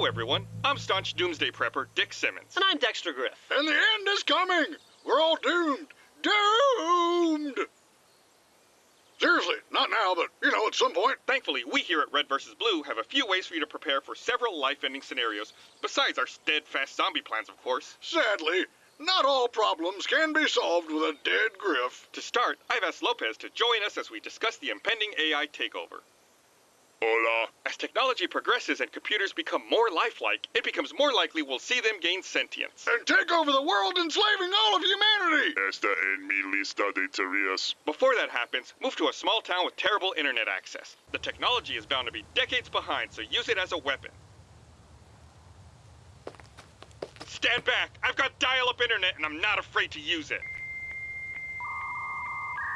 Hello, everyone. I'm staunch doomsday prepper Dick Simmons. And I'm Dexter Grif. And the end is coming. We're all doomed. Doomed. Seriously, not now, but you know, at some point. Thankfully, we here at Red vs. Blue have a few ways for you to prepare for several life-ending scenarios, besides our steadfast zombie plans, of course. Sadly, not all problems can be solved with a dead Grif. To start, I've asked Lopez to join us as we discuss the impending AI takeover. Hola. As technology progresses and computers become more lifelike, it becomes more likely we'll see them gain sentience. And take over the world, enslaving all of humanity. Esta en mi lista de tareas. Before that happens, move to a small town with terrible internet access. The technology is bound to be decades behind, so use it as a weapon. Stand back! I've got dial-up internet and I'm not afraid to use it.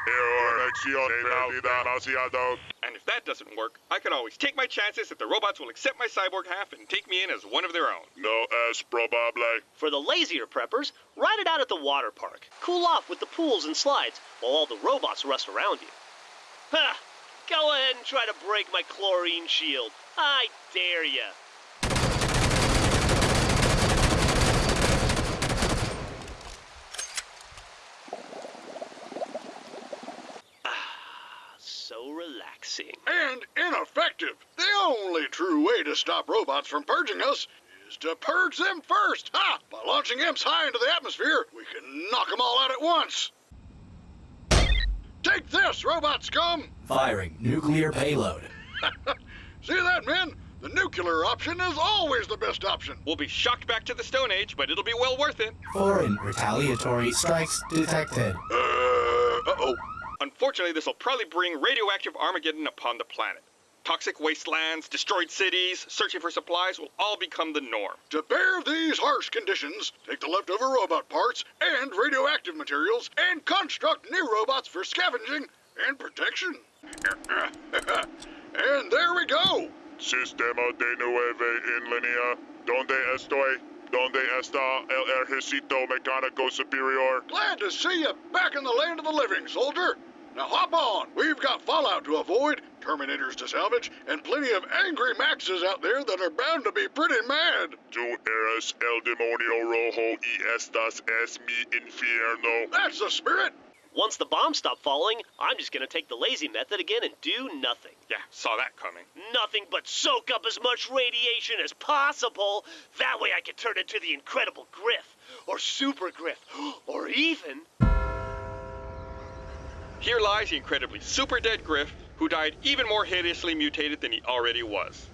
Error. Conexión perdida demasiado. And if that doesn't work, I can always take my chances that the robots will accept my cyborg half and take me in as one of their own. No es probable. For the lazier preppers, ride it out at the water park. Cool off with the pools and slides while all the robots rust around you. Ha! Go ahead and try to break my chlorine shield. I dare ya. Ah, so relaxing. And ineffective. The only true way to stop robots from purging us is to purge them first. Ha! By launching EMPs high into the atmosphere, we can knock them all out at once. Take this, robot scum! Firing nuclear payload. See that, men? The nuclear option is always the best option. We'll be shocked back to the Stone Age, but it'll be well worth it. Foreign retaliatory strikes detected. Uh, uh-oh. Unfortunately, this will probably bring radioactive Armageddon upon the planet. Toxic wastelands, destroyed cities, searching for supplies will all become the norm. To bear these harsh conditions, take the leftover robot parts and radioactive materials and construct new robots for scavenging and protection. and there we go. Sistema de nueve en línea. ¿Dónde estoy? ¿Dónde está el ejército mecánico superior? Glad to see you back in the land of the living, soldier. Now hop on. We've got Fallout to avoid, Terminators to salvage, and plenty of angry Maxes out there that are bound to be pretty mad. Tú eres el demonio rojo y estas es mi infierno. That's the spirit. Once the bombs stop falling, I'm just gonna take the lazy method again and do nothing. Yeah, saw that coming. Nothing but soak up as much radiation as possible. That way I can turn into the Incredible Grif, or Super Grif, or even. Here lies the incredibly super dead Grif, who died even more hideously mutated than he already was.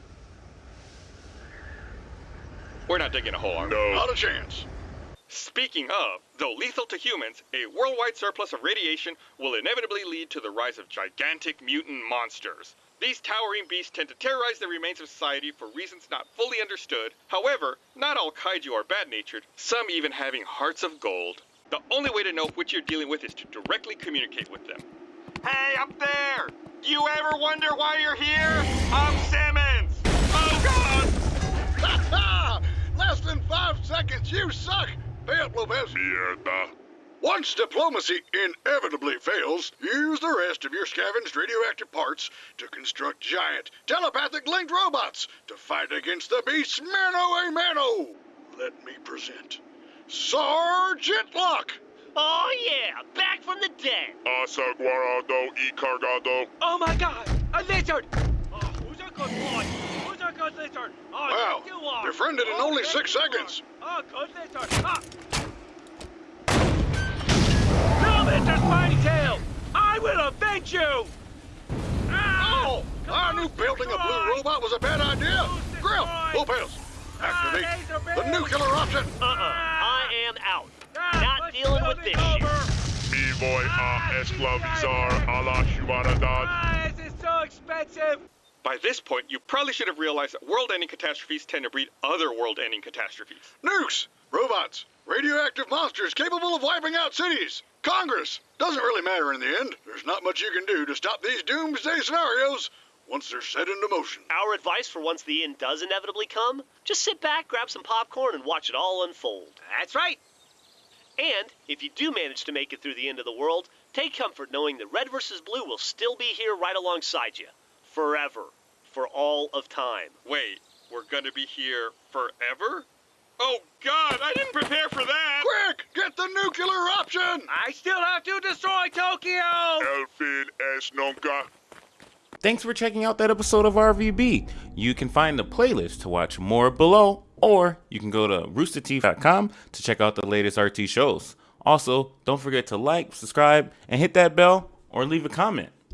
We're not digging a hole, are we? No. Not a chance. Speaking of, though lethal to humans, a worldwide surplus of radiation will inevitably lead to the rise of gigantic mutant monsters. These towering beasts tend to terrorize the remains of society for reasons not fully understood. However, not all kaiju are bad-natured, some even having hearts of gold. The only way to know which you're dealing with is to directly communicate with them. Hey, up there! You ever wonder why you're here? I'm Simmons! Oh, God! Ha ha! Less than five seconds. You suck. Pay up, Lopez. Mierda. Once diplomacy inevitably fails, use the rest of your scavenged radioactive parts to construct giant, telepathic linked robots to fight against the beasts mano a mano. Let me present Sergeant Locke. Oh yeah, back from the dead. Asaguarado y cargado. Oh my god! A lizard! Oh, who's a good boy? Who's a good lizard? Oh, Wow, you are! befriended in Oh, only six you are. seconds. Oh, good lizard! Ah. No, Mr. Spiny Tail! I will avenge you! Ah! Oh, I knew building a blue robot was a bad idea. Grif, Lopez, activate the nuclear option. Uh-uh, I am out. Not let's dealing build with it this shit. over. Me voy a esclavizar a la humanidad. Ah, this is so expensive! By this point, you probably should have realized that world-ending catastrophes tend to breed other world-ending catastrophes. Nukes, robots, radioactive monsters capable of wiping out cities. Congress doesn't really matter in the end. There's not much you can do to stop these doomsday scenarios once they're set into motion. Our advice for once the end does inevitably come, just sit back, grab some popcorn, and watch it all unfold. That's right. And if you do manage to make it through the end of the world, take comfort knowing that Red vs. Blue will still be here right alongside you. Forever. For all of time. Wait, We're gonna be here forever? Oh god, I didn't prepare for that! Quick, get the nuclear option! I still have to destroy Tokyo! El fin es nunca. Thanks for checking out that episode of RVB. You can find the playlist to watch more below, or you can go to roosterteeth.com to check out the latest RT shows. Also, don't forget to like, subscribe, and hit that bell or leave a comment.